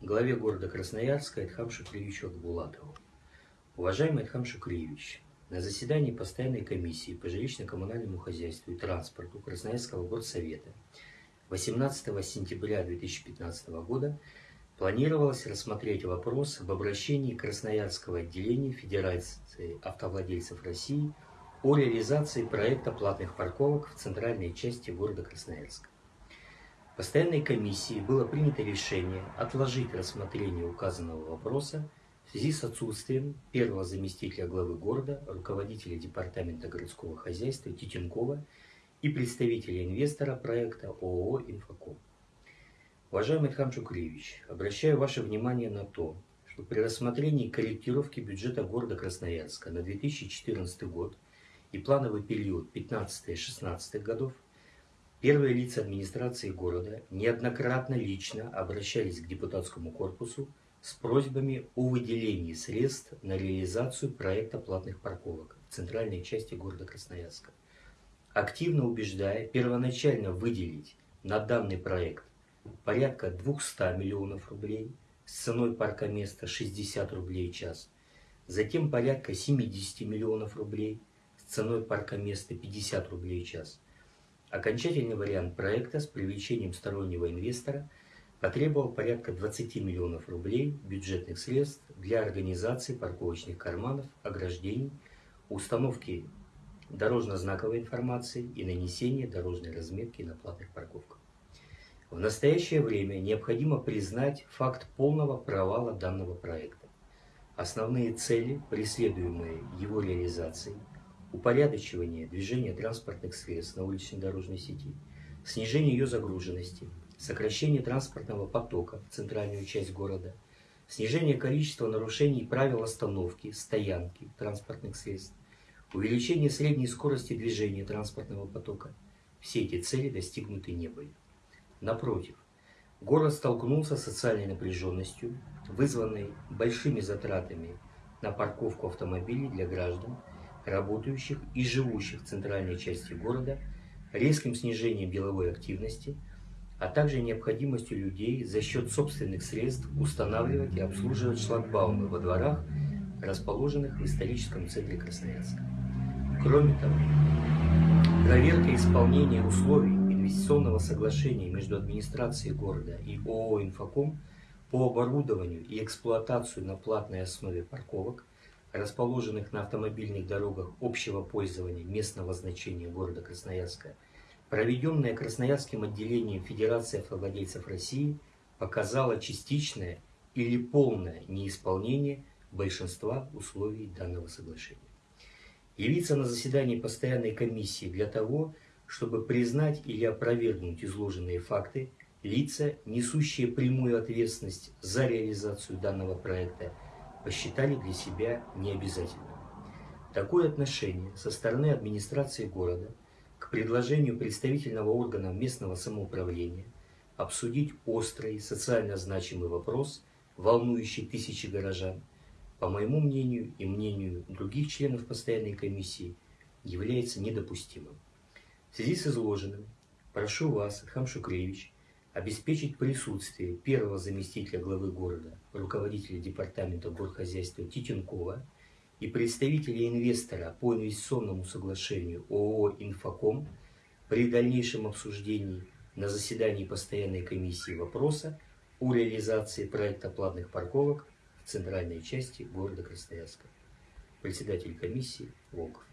главе города Красноярска Эдхам Шукриевичу Акбулатову. Уважаемый Эдхам Шукриевич, на заседании постоянной комиссии по жилищно-коммунальному хозяйству и транспорту Красноярского горсовета 18 сентября 2015 года планировалось рассмотреть вопрос об обращении Красноярского отделения Федерации автовладельцев России о реализации проекта платных парковок в центральной части города Красноярска. Постоянной комиссии было принято решение отложить рассмотрение указанного вопроса в связи с отсутствием первого заместителя главы города, руководителя департамента городского хозяйства Титенкова и представителя инвестора проекта ООО «Инфоком». Уважаемый Хан Шукриевич, обращаю ваше внимание на то, что при рассмотрении корректировки бюджета города Красноярска на 2014 год и плановый период 15-16 годов первые лица администрации города неоднократно лично обращались к депутатскому корпусу с просьбами о выделении средств на реализацию проекта платных парковок в центральной части города Красноярска, активно убеждая первоначально выделить на данный проект порядка 200 миллионов рублей с ценой парка места 60 рублей в час, затем порядка 70 миллионов рублей с ценой парка места 50 рублей в час. Окончательный вариант проекта с привлечением стороннего инвестора – потребовал порядка 20 миллионов рублей бюджетных средств для организации парковочных карманов, ограждений, установки дорожно-знаковой информации и нанесения дорожной разметки на платных парковках. В настоящее время необходимо признать факт полного провала данного проекта. Основные цели, преследуемые его реализацией, упорядочивание движения транспортных средств на уличной дорожной сети, снижение ее загруженности – сокращение транспортного потока в центральную часть города, снижение количества нарушений правил остановки, стоянки транспортных средств, увеличение средней скорости движения транспортного потока. Все эти цели достигнуты не были. Напротив, город столкнулся с социальной напряженностью, вызванной большими затратами на парковку автомобилей для граждан, работающих и живущих в центральной части города, резким снижением деловой активности – а также необходимостью людей за счет собственных средств устанавливать и обслуживать шлагбаумы во дворах, расположенных в историческом центре Красноярска. Кроме того, проверка исполнения условий инвестиционного соглашения между администрацией города и ООО «Инфоком» по оборудованию и эксплуатацию на платной основе парковок, расположенных на автомобильных дорогах общего пользования местного значения города Красноярска – проведенная Красноярским отделением Федерации автовладельцев России, показала частичное или полное неисполнение большинства условий данного соглашения. Явиться на заседании постоянной комиссии для того, чтобы признать или опровергнуть изложенные факты, лица, несущие прямую ответственность за реализацию данного проекта, посчитали для себя необязательным. Такое отношение со стороны администрации города – к предложению представительного органа местного самоуправления обсудить острый, социально значимый вопрос, волнующий тысячи горожан, по моему мнению и мнению других членов постоянной комиссии, является недопустимым. В связи с изложенным, прошу вас, Хам Шукревич, обеспечить присутствие первого заместителя главы города, руководителя департамента горхозяйства Титенкова, и представители инвестора по инвестиционному соглашению ООО «Инфоком» при дальнейшем обсуждении на заседании постоянной комиссии вопроса о реализации проекта платных парковок в центральной части города Красноярска. Председатель комиссии Волков.